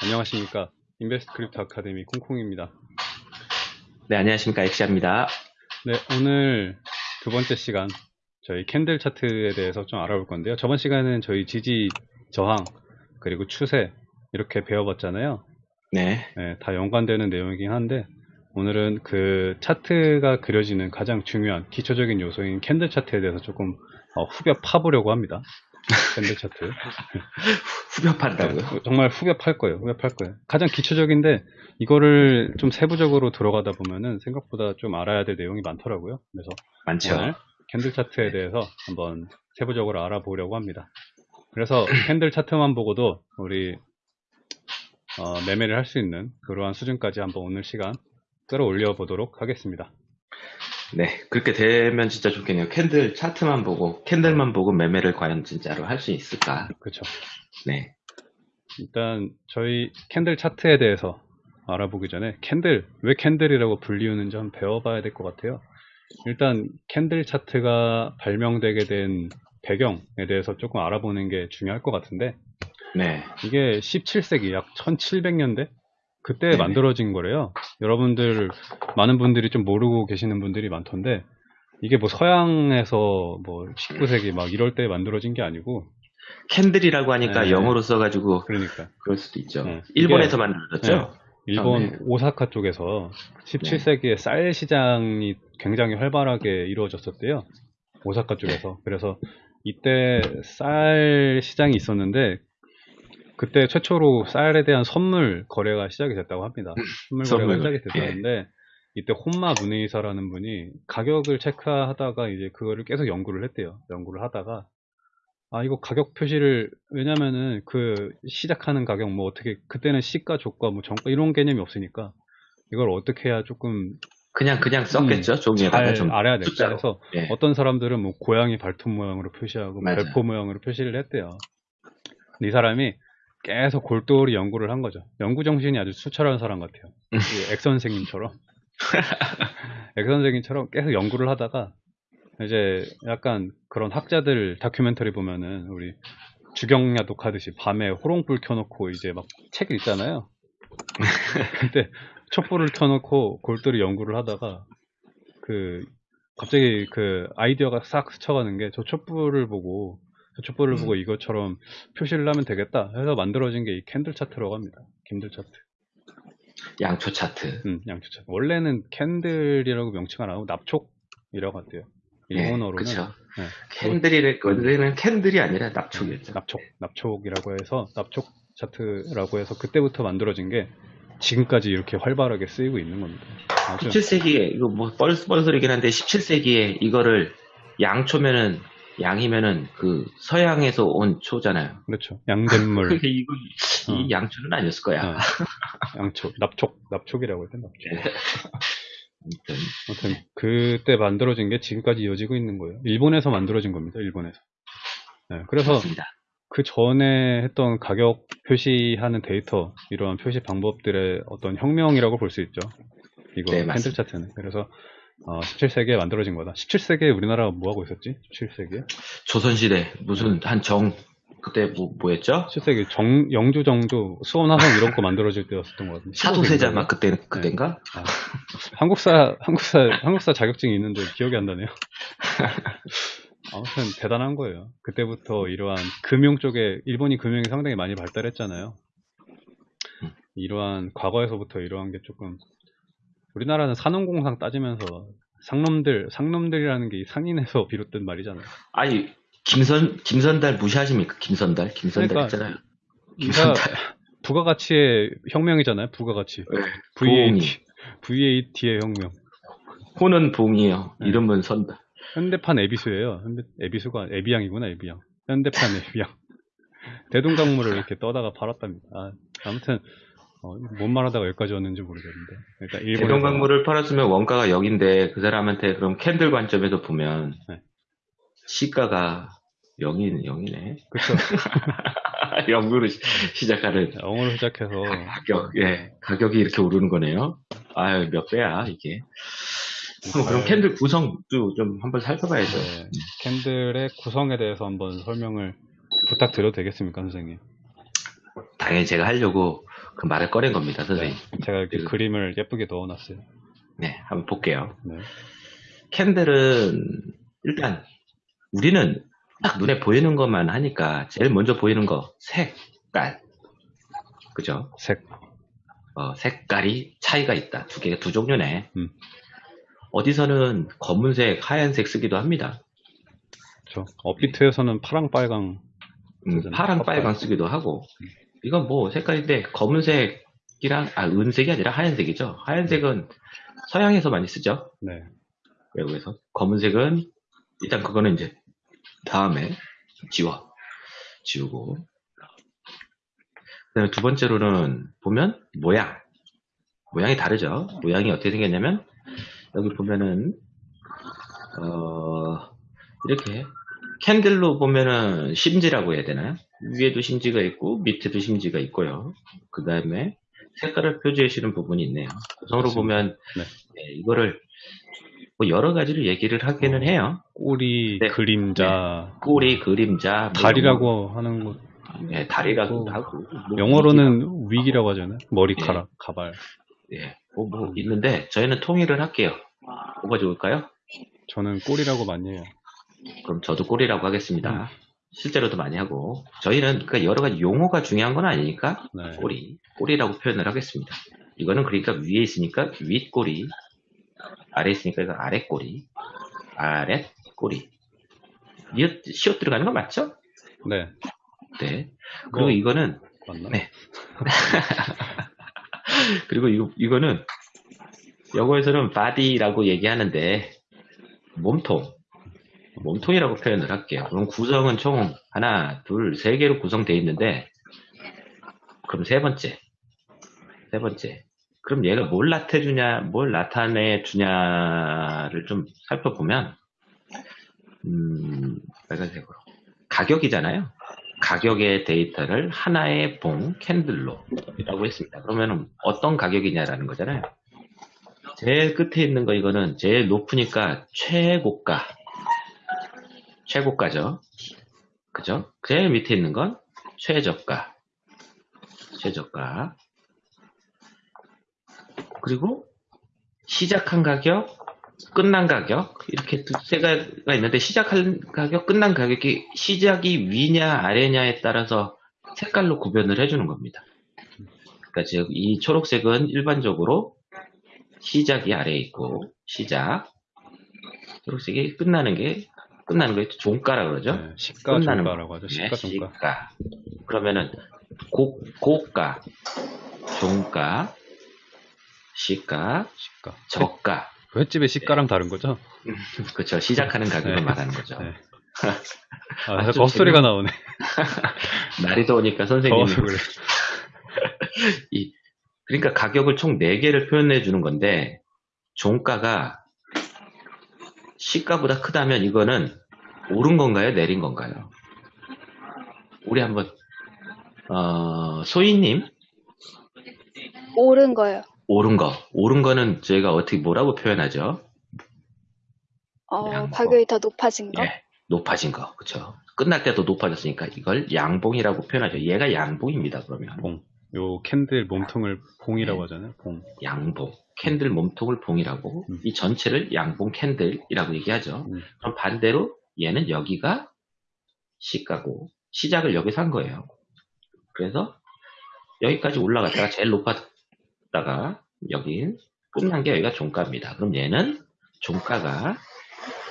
안녕하십니까. 인베스트 크립토 아카데미 콩콩입니다. 네, 안녕하십니까. 엑시아입니다. 네, 오늘 두 번째 시간 저희 캔들 차트에 대해서 좀 알아볼 건데요. 저번 시간에는 저희 지지, 저항, 그리고 추세 이렇게 배워봤잖아요. 네. 네, 다 연관되는 내용이긴 한데 오늘은 그 차트가 그려지는 가장 중요한 기초적인 요소인 캔들 차트에 대해서 조금 어, 후벼 파보려고 합니다. 캔들 차트. 후벼 판다고요? 네, 정말 후벼 팔 거예요. 후벼 팔 거예요. 가장 기초적인데 이거를 좀 세부적으로 들어가다 보면은 생각보다 좀 알아야 될 내용이 많더라고요. 그래서 많죠. 오늘 캔들 차트에 대해서 한번 세부적으로 알아보려고 합니다. 그래서 캔들 차트만 보고도 우리 어, 매매를 할 수 있는 그러한 수준까지 한번 오늘 시간 끌어올려 보도록 하겠습니다. 네. 그렇게 되면 진짜 좋겠네요. 캔들 차트만 보고, 캔들만 보고 매매를 과연 진짜로 할 수 있을까? 그렇죠. 네. 일단 저희 캔들 차트에 대해서 알아보기 전에 캔들 왜 캔들이라고 불리우는지 한번 배워봐야 될 것 같아요. 일단 캔들 차트가 발명되게 된 배경에 대해서 조금 알아보는 게 중요할 것 같은데 네. 이게 17세기 약 1700년대 그때 네네. 만들어진 거래요. 여러분들 많은 분들이 좀 모르고 계시는 분들이 많던데 이게 뭐 서양에서 뭐 19세기 막 이럴 때 만들어진 게 아니고 캔들이라고 하니까 네. 영어로 써가지고 그러니까 그럴 수도 있죠. 네. 일본에서 만들어졌죠? 일본 네. 오사카 쪽에서 17세기에 쌀 시장이 굉장히 활발하게 이루어졌었대요. 오사카 쪽에서. 그래서 이때 쌀 시장이 있었는데 그때 최초로 쌀에 대한 선물 거래가 시작이 됐다고 합니다. 선물 거래가 선물 시작이 거래. 됐었는데 이때 혼마 문의사라는 분이 가격을 체크하다가 이제 그거를 계속 연구를 했대요. 연구를 하다가 아 이거 가격 표시를 왜냐면은 그 시작하는 가격 뭐 어떻게 그때는 시가 조가 뭐 정가 이런 개념이 없으니까 이걸 어떻게 해야 조금 그냥, 그냥 썼겠죠? 종이에다가 음, 잘 좀. 알아야 숫자로. 그래서 예. 어떤 사람들은 뭐 고양이 발톱 모양으로 표시하고 맞아요. 별표 모양으로 표시를 했대요. 이 사람이 계속 골똘히 연구를 한 거죠. 연구 정신이 아주 수철한 사람 같아요. 이엑 선생님처럼. 엑 선생님처럼 계속 연구를 하다가 이제 약간 그런 학자들 다큐멘터리 보면은 우리 주경야 독 하듯이 밤에 호롱불 켜놓고 이제 막 책 읽잖아요. 근데 촛불을 켜놓고 골똘히 연구를 하다가 그 갑자기 그 아이디어가 싹 스쳐가는 게 저 촛불을 보고 저 촛불을 음. 보고 이것처럼 표시를 하면 되겠다 해서 만들어진 게 이 캔들 차트라고 합니다. 캔들 차트. 양초 차트. 음, 양초 차트. 원래는 캔들이라고 명칭 안 하고 납촉이라고 한대요. 일본어로는 그쵸. 네. 캔들이를, 원래는 캔들이 아니라 납촉이었죠. 납촉, 납촉이라고 해서 납촉 차트라고 해서 그때부터 만들어진 게 지금까지 이렇게 활발하게 쓰이고 있는 겁니다. 아주 17세기에, 이거 뭐, 뻘, 뻘소리긴 한데, 17세기에 이거를 양초면은, 양이면은 그 서양에서 온 초잖아요. 그렇죠. 양잿물, 이거, 이 어. 양초는 아니었을 거야. 어, 양촉, 납촉, 납촉이라고 해야 되나? 네. 아무튼, 아무튼 그때 만들어진 게 지금까지 이어지고 있는 거예요. 일본에서 만들어진 겁니다. 일본에서. 네, 그래서 맞습니다. 그 전에 했던 가격 표시하는 데이터 이러한 표시 방법들의 어떤 혁명이라고 볼 수 있죠. 이거 네, 맞습니다. 차트는. 그래서 어, 17세기에 만들어진 거다. 17세기에 우리나라가 뭐 하고 있었지? 17세기에? 조선시대, 무슨, 한 정, 그때 뭐, 뭐였죠? 17세기 정, 영주 정조, 수원 화성 이런 거 만들어질 때였었던 것 같은데. 사도세자 15세기인가요? 막 그때, 그땐가? 아, 한국사, 한국사, 한국사 자격증이 있는데 기억이 안 나네요. 아무튼 대단한 거예요. 그때부터 이러한 금융 쪽에, 일본이 금융이 상당히 많이 발달했잖아요. 음. 이러한, 과거에서부터 이러한 게 조금, 우리나라는 산업공상 따지면서 상놈들, 상놈들이라는 게이 상인에서 비롯된 말이잖아요. 아니, 김선, 김선달 무시하십니까? 김선달? 김선달 그러니까 있잖아요. 이가 김선달. 부가가치의 혁명이잖아요. 부가가치. 네. VAT. VAT의 혁명. 호는 봉이에요. 네. 이름은 선달. 현대판 에비수예요. 현대, 에비수가 에비양이구나 에비양. 현대판 에비앙. 대동강물을 이렇게 떠다가 팔았답니다. 아, 아무튼 어, 뭔 말하다가 여기까지 왔는지 모르겠는데. 그러니까 일본에서 대동강물을 팔았으면 원가가 0인데 그 사람한테 그럼 캔들 관점에서 보면 네. 시가가 0이 0이네. 그쵸. 0으로 시작하는 0으로 시작해서 가격, 예, 가격이 이렇게 오르는 거네요. 아유, 몇 배야, 이게. 그럼, 그럼 캔들 구성도 좀 한번 살펴봐야죠. 네, 캔들의 구성에 대해서 한번 설명을 부탁드려도 되겠습니까, 선생님? 당연히 제가 하려고 그 말을 꺼낸 겁니다, 선생님. 제가 이렇게 그- 그림을 예쁘게 넣어놨어요. 네, 한번 볼게요. 네. 캔들은 일단 우리는 딱 눈에 보이는 것만 하니까 제일 먼저 보이는 거 색깔. 그죠? 색. 어, 색깔이 차이가 있다. 두 개, 두 종류네. 음. 어디서는 검은색, 하얀색 쓰기도 합니다. 저 업비트에서는 파랑 빨강. 음. 파랑, 컵발. 빨강 쓰기도 하고. 이건 뭐 색깔인데 검은색이랑 아 은색이 아니라 하얀색이죠. 하얀색은 서양에서 많이 쓰죠. 네. 외국에서. 검은색은 일단 그거는 이제 다음에 지워 지우고. 그다음에 두 번째로는 보면 모양. 모양이 다르죠. 모양이 어떻게 생겼냐면 여기 보면은 어 이렇게 캔들로 보면은 심지라고 해야 되나요? 위에도 심지가 있고 밑에도 심지가 있고요. 그 다음에 색깔을 표시해 주시는 부분이 있네요. 구성으로. 보면 네. 네, 이거를 뭐 여러 가지로 얘기를 하기는 어. 해요. 꼬리, 네. 그림자, 꼬리, 그림자, 뭐 다리라고 하는 거, 예, 다리라고 또 하고 뭐 영어로는 윅이라고 하잖아요. 머리카락, 가발. 예, 뭐, 뭐 있는데 저희는 통일을 할게요. 뭐가 좋을까요? 저는 꼬리라고 많이 해요. 그럼 저도 꼬리라고 하겠습니다. 실제로도 많이 하고 저희는 그 여러 가지 용어가 중요한 건 아니니까 네. 꼬리, 꼬리라고 표현을 하겠습니다. 이거는 그러니까 위에 있으니까 윗꼬리, 아래 있으니까 이거 아랫꼬리, 아랫꼬리. 이어 시옷 들어가는 거 맞죠? 네. 네. 그리고 뭐, 이거는 맞나? 네. 그리고 이거 이거는 영어에서는 body라고 얘기하는데 몸통, 몸통이라고 표현을 할게요. 그럼 구성은 총 하나, 둘, 세 개로 구성되어 있는데 그럼 세 번째, 세 번째. 그럼 얘가 뭘 나타내주냐, 뭘 나타내 주냐를 좀 살펴보면 음, 빨간색으로 가격이잖아요. 가격의 데이터를 하나의 봉 캔들로 라고 했습니다. 그러면 어떤 가격이냐라는 거잖아요. 제일 끝에 있는 거 이거는 제일 높으니까 최고가 최고가죠. 그죠? 제일 밑에 있는 건 최저가 최저가 그리고 시작한 가격 끝난 가격 이렇게 두세 가지가 있는데 시작한 가격 끝난 가격이 시작이 위냐 아래냐에 따라서 색깔로 구별을 해주는 겁니다. 그러니까 즉 이 초록색은 일반적으로 시작이 아래에 있고 시작 초록색이 끝나는 게 끝나는 거 종가라 그러죠. 네, 시가 끝나는 종가라고 하죠. 예, 시가 종가. 시가. 그러면은 고, 고가, 종가, 시가, 시가. 저가. 횟집의 시가랑 다른 거죠? 그렇죠. 시작하는 가격을 네. 말하는 거죠. 네. 아, 자꾸 헛소리가 나오네. 날이 더우니까 선생님이 그래. 이 그러니까 가격을 총 4개를 표현해 주는 건데 종가가 시가보다 크다면 이거는 오른 건가요? 내린 건가요? 우리 한번 어, 소희님 오른 거요. 오른 거 오른 거는 저희가 어떻게 뭐라고 표현하죠? 어. 가격이 더 높아진 거? 예, 높아진 거 그렇죠. 끝날 때도 높아졌으니까 이걸 양봉이라고 표현하죠. 얘가 양봉입니다. 그러면 봉. 요 캔들 몸통을 봉이라고 하잖아요. 봉. 양봉 캔들 몸통을 봉이라고 음. 이 전체를 양봉 캔들이라고 얘기하죠. 음. 그럼 반대로 얘는 여기가 시가고 시작을 여기서 한 거예요. 그래서 여기까지 올라갔다가 제일 높았다가 여기 끝난 게 여기가 종가입니다. 그럼 얘는 종가가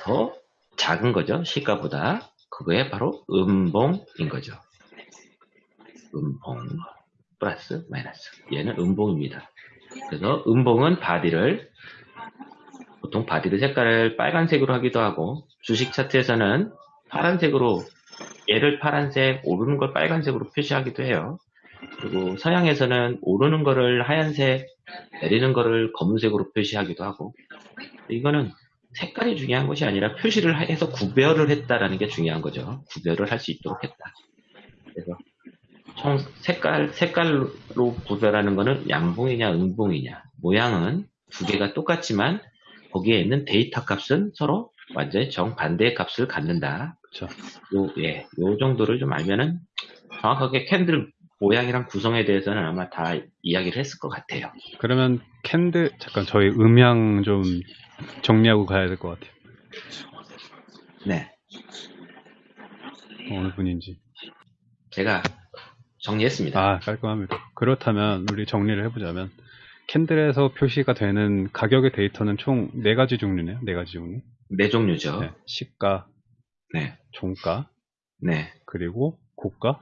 더 작은 거죠. 시가보다. 그거에 바로 음봉인 거죠. 음봉 플러스 마이너스. 얘는 음봉입니다. 그래서 음봉은 바디를 보통 body 색깔을 빨간색으로 하기도 하고 주식 차트에서는 파란색으로 얘를 파란색, 오르는 걸 빨간색으로 표시하기도 해요. 그리고 서양에서는 오르는 거를 하얀색, 내리는 거를 검은색으로 표시하기도 하고 이거는 색깔이 중요한 것이 아니라 표시를 해서 구별을 했다라는 게 중요한 거죠. 구별을 할 수 있도록 했다. 그래서 총 색깔 색깔로 구별하는 거는 양봉이냐 음봉이냐 모양은 두 개가 똑같지만 거기에 있는 데이터 값은 서로 완전히 정반대의 값을 갖는다. 그쵸. 요, 예, 요 정도를 좀 알면은 정확하게 캔들 모양이랑 구성에 대해서는 아마 다 이야기를 했을 것 같아요. 그러면 캔들 잠깐 저희 음향 좀 정리하고 가야 될 것 같아요. 네. 어느 분인지. 제가 정리했습니다. 아 깔끔합니다. 그렇다면 우리 정리를 해보자면 캔들에서 표시가 되는 가격의 데이터는 총 네 가지 종류네요. 네 가지 종류. 네 종류죠. 네, 시가, 네. 종가, 네. 그리고 고가,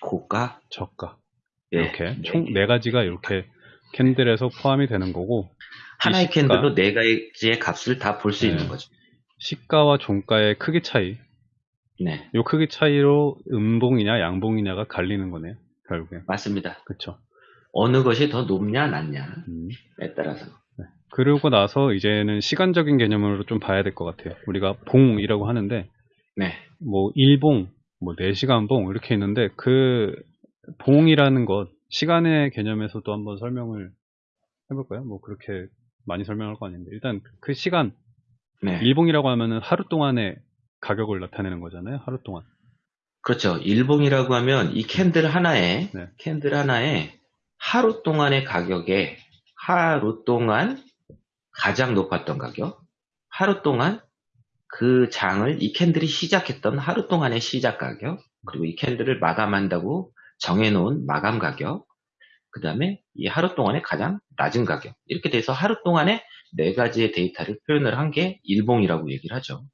고가, 저가 예. 이렇게 총 네 가지가 이렇게 캔들에서 포함이 되는 거고 하나의 시가- 캔들로 네 가지의 값을 다 볼수 네. 있는 거죠. 시가와 종가의 크기 차이 네. 요 크기 차이로 음봉이냐 양봉이냐가 갈리는 거네요. 결국에 맞습니다. 그렇죠. 어느 것이 더 높냐, 낮냐에 음. 따라서. 그러고 나서 이제는 시간적인 개념으로 좀 봐야 될 것 같아요. 우리가 봉이라고 하는데 네. 뭐 1봉, 뭐 4시간 봉 이렇게 있는데 그 봉이라는 것 시간의 개념에서도 한번 설명을 해볼까요? 뭐 그렇게 많이 설명할 거 아닌데 일단 그 시간 네. 일봉이라고 하면은 하루 동안의 가격을 나타내는 거잖아요. 하루 동안. 그렇죠. 일봉이라고 하면 이 캔들 하나에, 네. 캔들 하나에 하루 동안의 가격에 하루 동안 가장 높았던 가격, 하루 동안 그 장을 이 캔들이 시작했던 하루 동안의 시작 가격, 그리고 이 캔들을 마감한다고 정해놓은 마감 가격, 그 다음에 이 하루 동안의 가장 낮은 가격. 이렇게 돼서 하루 동안에 네 가지의 데이터를 표현을 한 게 일봉이라고 얘기를 하죠.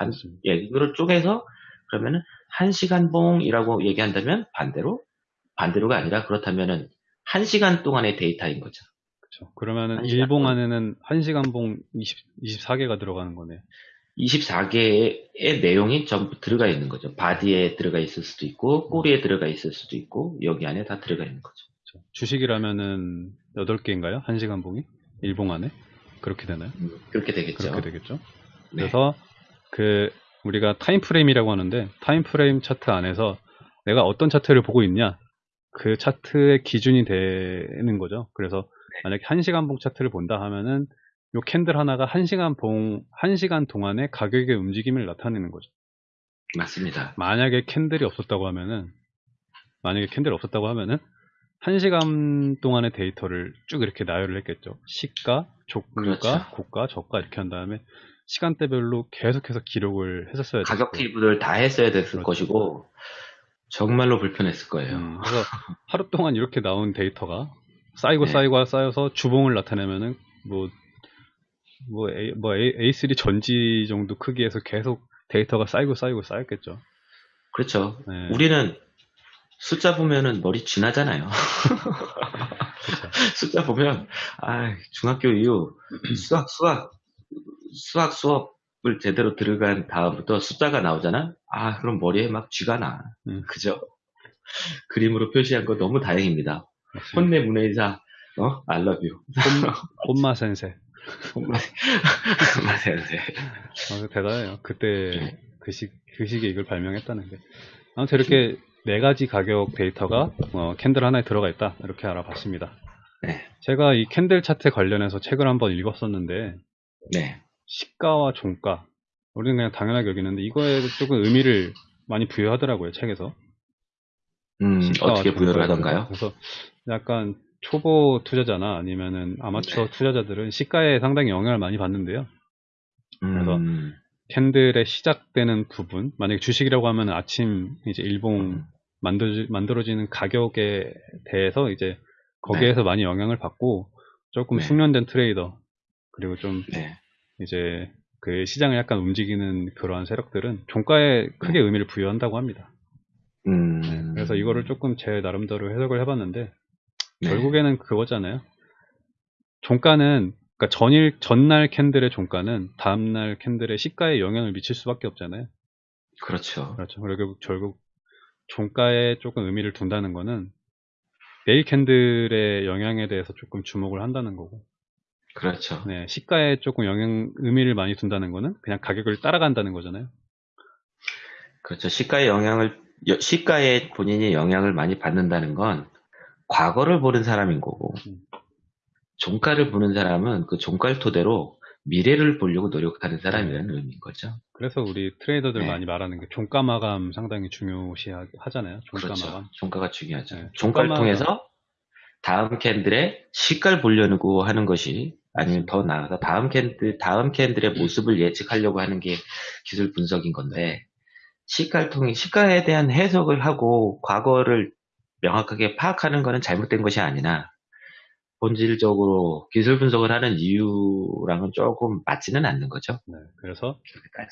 한, 맞습니다. 예, 이거를 쪼개서 그러면은 한 시간 봉이라고 얘기한다면 반대로 반대로가 아니라 그렇다면은 한 시간 동안의 데이터인 거죠. 그렇죠. 그러면은 한 시간 일봉 봉. 안에는 1시간 봉 20, 24개가 들어가는 거네요. 24개의 내용이 전부 들어가 있는 거죠. 바디에 들어가 있을 수도 있고 꼬리에 들어가 있을 수도 있고 여기 안에 다 들어가 있는 거죠. 그렇죠. 주식이라면은 8개인가요? 1시간 봉이? 일봉 안에? 그렇게 되나요? 음, 그렇게 되겠죠. 그렇게 되겠죠. 네. 그래서 그 우리가 time frame이라고 하는데 time frame 차트 안에서 내가 어떤 차트를 보고 있냐 그 차트의 기준이 되는 거죠. 그래서 네. 만약에 1시간 봉 차트를 본다 하면은 요 캔들 하나가 1시간 봉 1시간 동안의 가격의 움직임을 나타내는 거죠. 맞습니다. 만약에 캔들이 없었다고 하면은 만약에 캔들이 없었다고 하면은 1시간 동안의 데이터를 쭉 이렇게 나열을 했겠죠. 시가, 종가, 그렇죠. 고가, 저가 이렇게 한 다음에 시간대별로 계속해서 기록을 했었어야 가격 테이블을 다 했어야 됐을 그렇죠. 것이고 정말로 불편했을 거예요. 음, 그래서 하루 동안 이렇게 나온 데이터가 쌓이고 네. 쌓이고 쌓여서 주봉을 나타내면은 뭐, 뭐, A, 뭐 A, A3 전지 정도 크기에서 계속 데이터가 쌓이고 쌓이고 쌓였겠죠. 그렇죠. 네. 우리는 숫자 보면은 머리 쥐나잖아요. 그렇죠. 숫자 보면 아 중학교 이후 수학 수학 수학 수업을 제대로 들어간 다음부터 숫자가 나오잖아. 아 그럼 머리에 막 쥐가 나. 음. 그죠? 그림으로 표시한 거 너무 다행입니다. 맞습니다. 혼내 문해이사 어 I love you. 혼마 센세. 맞아요. 아, 대단해요. 그때 네. 그, 시, 그 시기에 이걸 발명했다는 게. 아무튼 이렇게 네 가지 가격 데이터가 어, 캔들 하나에 들어가 있다. 이렇게 알아봤습니다. 네. 제가 이 캔들 차트 관련해서 책을 한번 읽었었는데 네. 시가와 종가 우리는 그냥 당연하게 여기는데 이거에 조금 의미를 많이 부여하더라고요 책에서 음, 어떻게 부여를 하던가요? 그래서 약간 초보 투자자나 아니면은 아마추어 네. 투자자들은 시가에 상당히 영향을 많이 받는데요 그래서 음, 캔들의 시작되는 부분 만약에 주식이라고 하면 아침 이제 일봉 음. 만들어지, 만들어지는 가격에 대해서 이제 거기에서 많이 영향을 받고 조금 네. 숙련된 트레이더 그리고 좀 네. 이제 그 시장을 약간 움직이는 그러한 세력들은 종가에 크게 의미를 부여한다고 합니다. 음, 그래서 이거를 조금 제 나름대로 해석을 해봤는데 네. 결국에는 그거잖아요. 종가는 그러니까 전일 전날 캔들의 종가는 다음날 캔들의 시가에 영향을 미칠 수밖에 없잖아요. 그렇죠. 그렇죠. 그리고 결국 종가에 조금 의미를 둔다는 거는 내일 캔들의 영향에 대해서 조금 주목을 한다는 거고, 그렇죠. 네, 시가에 조금 영향 의미를 많이 둔다는 거는 그냥 가격을 따라간다는 거잖아요. 그렇죠. 시가의 영향을, 여- 시가에 본인이 영향을 많이 받는다는 건 과거를 보는 사람인 거고, 음. 종가를 보는 사람은 그 종가를 토대로 미래를 보려고 노력하는 사람이라는 의미인 거죠. 그래서 우리 트레이더들 네. 많이 말하는 게 종가 마감 상당히 중요시 하- 하잖아요. 종가 그렇죠. 마감. 종가가 중요하죠. 네, 종가를 통해서 다음 캔들의 시가를 보려고 하는 것이 아니면 더 나아가서 다음 캔들 다음 캔들의 모습을 예측하려고 하는 게 기술 분석인 건데 시가를 통해 시가에 대한 해석을 하고 과거를 명확하게 파악하는 것은 잘못된 것이 아니나 본질적으로 기술 분석을 하는 이유랑은 조금 맞지는 않는 거죠. 네, 그래서.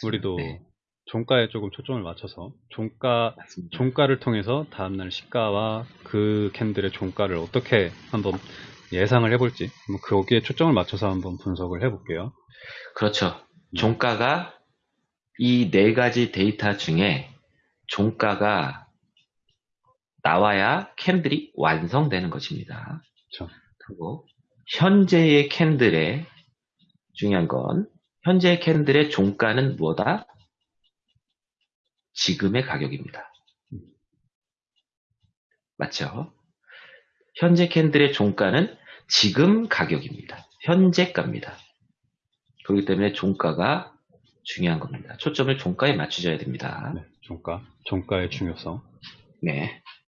우리도 네, 종가에 조금 초점을 맞춰서 종가 맞습니다. 종가를 통해서 다음날 시가와 그 캔들의 종가를 어떻게 한번 예상을 해볼지 뭐 거기에 초점을 맞춰서 한번 분석을 해볼게요. 그렇죠. 네. 종가가 이 네 가지 데이터 중에 종가가 나와야 캔들이 완성되는 것입니다. 그렇죠. 그리고 현재의 캔들의 중요한 건 현재의 캔들의 종가는 뭐다? 지금의 가격입니다. 맞죠? 현재 캔들의 종가는 지금 가격입니다. 현재가입니다. 그렇기 때문에 종가가 중요한 겁니다. 초점을 종가에 맞추셔야 됩니다. 네, 종가, 종가의 중요성. 네.